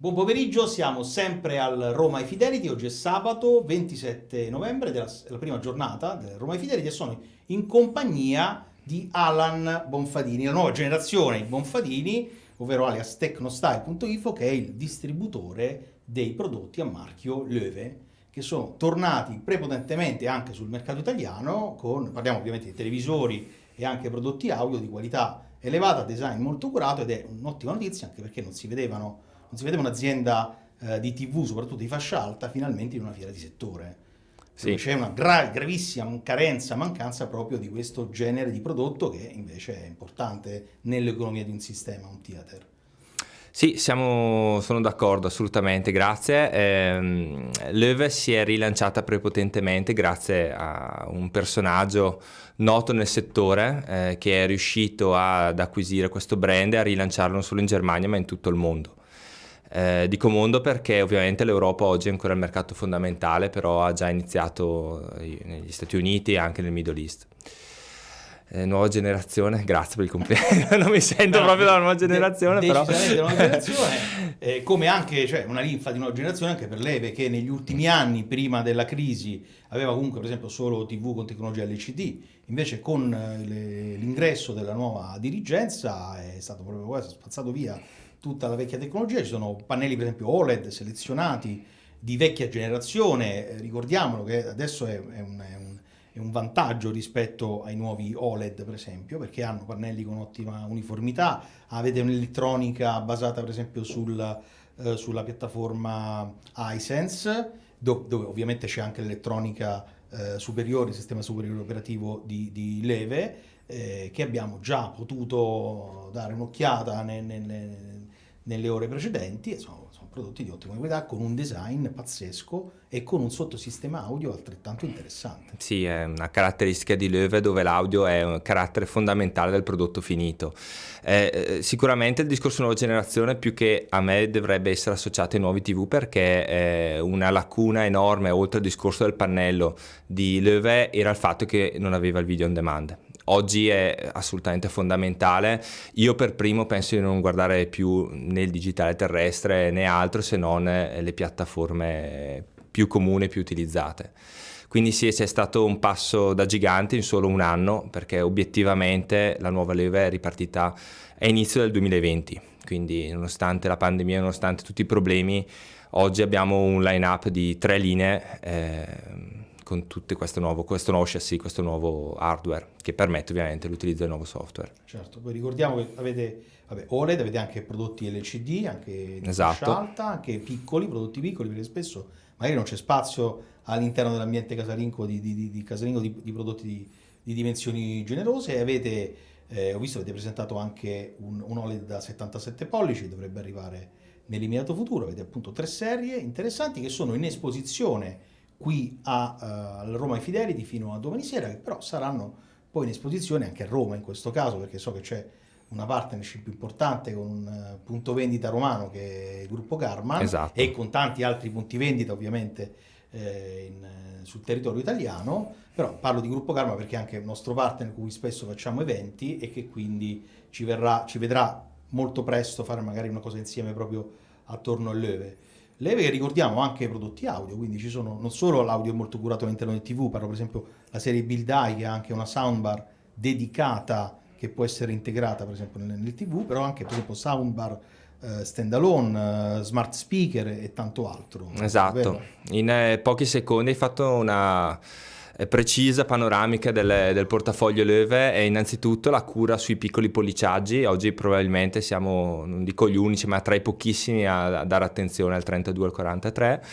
Buon pomeriggio, siamo sempre al Roma Fidelity, oggi è sabato 27 novembre, della, la prima giornata del Roma Fidelity e sono in compagnia di Alan Bonfadini, la nuova generazione di Bonfadini, ovvero alias Tecnostyle.info, che è il distributore dei prodotti a marchio Löwe, che sono tornati prepotentemente anche sul mercato italiano, con, parliamo ovviamente di televisori e anche prodotti audio di qualità elevata, design molto curato ed è un'ottima notizia anche perché non si vedevano non si vedeva un'azienda eh, di TV, soprattutto di fascia alta, finalmente in una fiera di settore. Sì. C'è una gra gravissima carenza, mancanza proprio di questo genere di prodotto che invece è importante nell'economia di un sistema, un theater. Sì, siamo, sono d'accordo assolutamente, grazie. Eh, Löwe si è rilanciata prepotentemente grazie a un personaggio noto nel settore eh, che è riuscito ad acquisire questo brand e a rilanciarlo non solo in Germania ma in tutto il mondo. Eh, dico mondo perché ovviamente l'Europa oggi è ancora il mercato fondamentale, però ha già iniziato eh, negli Stati Uniti e anche nel Middle East. Eh, nuova generazione, grazie per il complimento, non mi sento no, proprio dalla nuova generazione, de- però... Nuova generazione, eh, come anche cioè, una linfa di nuova generazione anche per lei, perché negli ultimi anni, prima della crisi, aveva comunque per esempio solo TV con tecnologia LCD, invece con eh, le, l'ingresso della nuova dirigenza è stato proprio questo, spazzato via tutta la vecchia tecnologia, ci sono pannelli per esempio OLED selezionati di vecchia generazione, eh, ricordiamolo che adesso è, è, un, è, un, è, un, vantaggio rispetto ai nuovi OLED per esempio, perché hanno pannelli con ottima uniformità, avete un'elettronica basata per esempio sul, eh, sulla piattaforma iSense, dove, dove ovviamente c'è anche l'elettronica eh, superiore, il sistema superiore operativo di, di Leve, eh, che abbiamo già potuto dare un'occhiata nelle, nelle nelle ore precedenti e sono, sono, prodotti di ottima qualità con un design pazzesco e con un sottosistema audio altrettanto interessante. Sì, è una caratteristica di Löwe dove l'audio è un carattere fondamentale del prodotto finito. Eh, eh, sicuramente il discorso nuova generazione più che a me dovrebbe essere associato ai nuovi TV perché eh, una lacuna enorme oltre al discorso del pannello di Löwe era il fatto che non aveva il video on demand oggi è assolutamente fondamentale. Io per primo penso di non guardare più né il digitale terrestre né altro se non le piattaforme più comuni, più utilizzate. Quindi sì, c'è stato un passo da gigante in solo un anno perché obiettivamente la nuova leva è ripartita a inizio del 2020. Quindi nonostante la pandemia, nonostante tutti i problemi, oggi abbiamo un line-up di tre linee eh, con tutto questo nuovo, questo nuovo chassis, questo nuovo hardware che permette ovviamente l'utilizzo del nuovo software. Certo, poi ricordiamo che avete vabbè, OLED, avete anche prodotti LCD, anche di esatto. alta, anche piccoli, prodotti piccoli, perché spesso magari non c'è spazio all'interno dell'ambiente casalingo di, di, di, casalingo di, di prodotti di, dimensioni generose avete, eh, ho visto avete presentato anche un, un OLED da 77 pollici, dovrebbe arrivare nell'immediato futuro, avete appunto tre serie interessanti che sono in esposizione qui a, uh, al Roma Fidelity fino a domani sera, che però saranno poi in esposizione anche a Roma in questo caso, perché so che c'è una partnership importante con un uh, punto vendita romano che è il gruppo Garman esatto. e con tanti altri punti vendita ovviamente eh, in, eh, sul territorio italiano, però parlo di gruppo Garman perché è anche il nostro partner con cui spesso facciamo eventi e che quindi ci, verrà, ci vedrà molto presto fare magari una cosa insieme proprio attorno all'Eve. Leve che ricordiamo anche prodotti audio, quindi ci sono non solo l'audio molto curato all'interno del TV, parlo per esempio la serie Build Eye che ha anche una soundbar dedicata che può essere integrata per esempio nel, nel TV, però anche per esempio soundbar uh, standalone, uh, smart speaker e tanto altro. Esatto, in eh, pochi secondi hai fatto una precisa panoramica del, del, portafoglio Löwe è innanzitutto la cura sui piccoli polliciaggi, oggi probabilmente siamo, non dico gli unici, ma tra i pochissimi a, a dare attenzione al 32 al 43.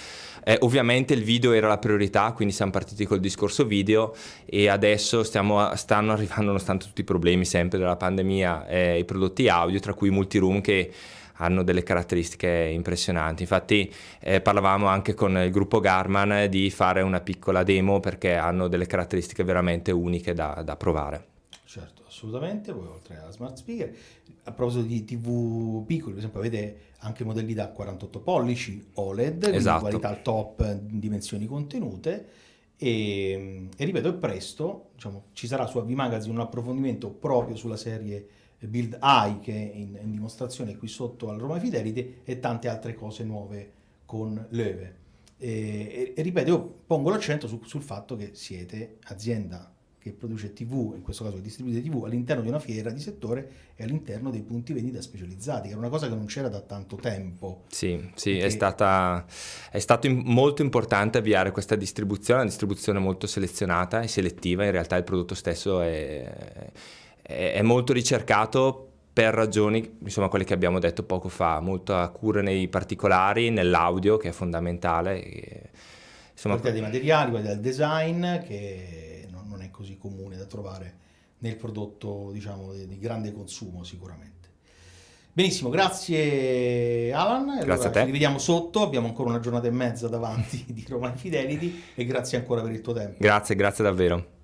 Eh, ovviamente il video era la priorità, quindi siamo partiti col discorso video e adesso stiamo, stanno arrivando, nonostante tutti i problemi sempre della pandemia, eh, i prodotti audio, tra cui Multiroom che hanno delle caratteristiche impressionanti. Infatti eh, parlavamo anche con il gruppo Garman di fare una piccola demo perché hanno delle caratteristiche veramente uniche da, da provare. Certo, assolutamente, poi oltre alla smart speaker, a proposito di tv piccoli, per esempio avete anche modelli da 48 pollici OLED, esatto. qualità al top, dimensioni contenute, e, e ripeto, presto diciamo, ci sarà su AV Magazine un approfondimento proprio sulla serie Build AI che è in, in dimostrazione qui sotto al Roma Fidelity e tante altre cose nuove con Löwe. E, e, e, ripeto, io pongo l'accento su, sul fatto che siete azienda che produce TV, in questo caso che distribuite TV, all'interno di una fiera di settore e all'interno dei punti vendita specializzati, che era una cosa che non c'era da tanto tempo. Sì, sì perché... è, stata, è stato molto importante avviare questa distribuzione, una distribuzione molto selezionata e selettiva, in realtà il prodotto stesso è, è, molto ricercato per ragioni, insomma, quelle che abbiamo detto poco fa, molta cura nei particolari, nell'audio che è fondamentale. E, insomma, qualità dei materiali, qualità del design che non, non, è così comune da trovare nel prodotto, diciamo, di, di grande consumo sicuramente. Benissimo, grazie Alan. Allora, grazie a te. Ci rivediamo sotto, abbiamo ancora una giornata e mezza davanti di Roma Fidelity e grazie ancora per il tuo tempo. Grazie, grazie davvero.